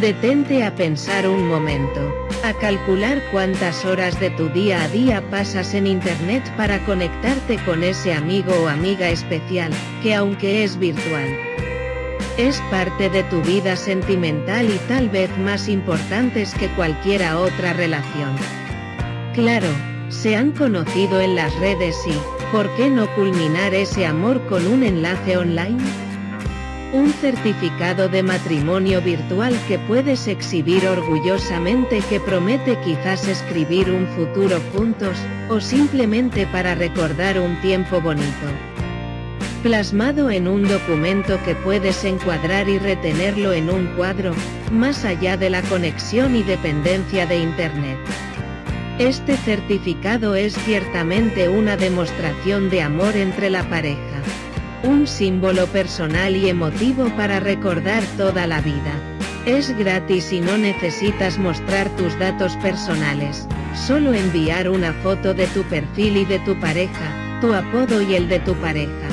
Detente a pensar un momento, a calcular cuántas horas de tu día a día pasas en Internet para conectarte con ese amigo o amiga especial, que aunque es virtual, es parte de tu vida sentimental y tal vez más importantes que cualquiera otra relación. Claro, se han conocido en las redes y, ¿por qué no culminar ese amor con un enlace online? Un certificado de matrimonio virtual que puedes exhibir orgullosamente que promete quizás escribir un futuro juntos, o simplemente para recordar un tiempo bonito. Plasmado en un documento que puedes encuadrar y retenerlo en un cuadro, más allá de la conexión y dependencia de Internet. Este certificado es ciertamente una demostración de amor entre la pareja. Un símbolo personal y emotivo para recordar toda la vida. Es gratis y no necesitas mostrar tus datos personales, solo enviar una foto de tu perfil y de tu pareja, tu apodo y el de tu pareja.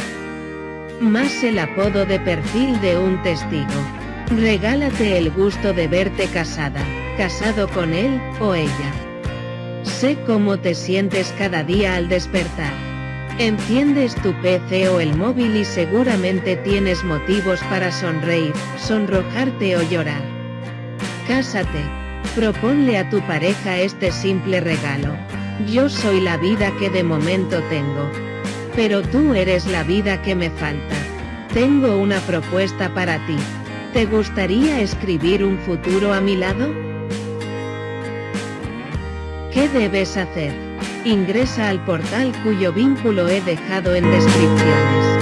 Más el apodo de perfil de un testigo. Regálate el gusto de verte casada, casado con él, o ella. Sé cómo te sientes cada día al despertar. Enciendes tu PC o el móvil y seguramente tienes motivos para sonreír, sonrojarte o llorar. Cásate. Proponle a tu pareja este simple regalo. Yo soy la vida que de momento tengo. Pero tú eres la vida que me falta. Tengo una propuesta para ti. ¿Te gustaría escribir un futuro a mi lado? ¿Qué debes hacer? Ingresa al portal cuyo vínculo he dejado en descripciones.